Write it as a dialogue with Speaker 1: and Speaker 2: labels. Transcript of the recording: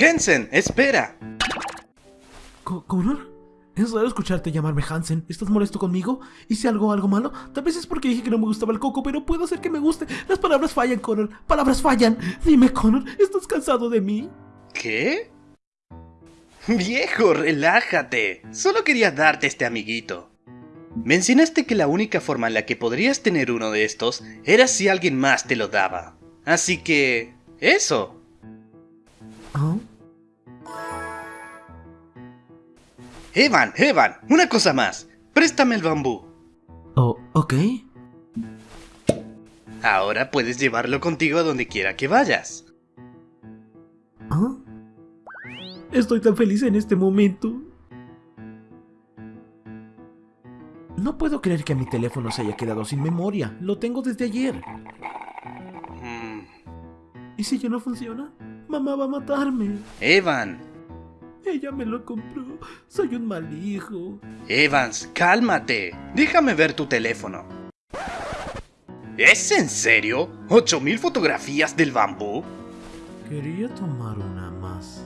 Speaker 1: Hansen, espera.
Speaker 2: Co- ¿Connor? Es raro escucharte llamarme Hansen. ¿Estás molesto conmigo? ¿Hice algo, algo malo? Tal vez es porque dije que no me gustaba el coco, pero puedo hacer que me guste. Las palabras fallan, Connor. Palabras fallan. Dime, Connor, ¿estás cansado de mí?
Speaker 1: ¿Qué? Viejo, relájate. Solo quería darte este amiguito. Mencionaste que la única forma en la que podrías tener uno de estos era si alguien más te lo daba. Así que... Eso.
Speaker 2: ¿Ah?
Speaker 1: Evan, Evan, una cosa más. Préstame el bambú.
Speaker 2: Oh, ok.
Speaker 1: Ahora puedes llevarlo contigo a donde quiera que vayas.
Speaker 2: ¿Ah? Estoy tan feliz en este momento. No puedo creer que mi teléfono se haya quedado sin memoria. Lo tengo desde ayer.
Speaker 1: Mm,
Speaker 2: ¿Y si ya no funciona? Mamá va a matarme.
Speaker 1: Evan,
Speaker 2: Ella me lo compró. Soy un mal hijo.
Speaker 1: Evans, cálmate. Déjame ver tu teléfono. ¿Es en serio? ¿8000 fotografías del bambú?
Speaker 2: Quería tomar una más.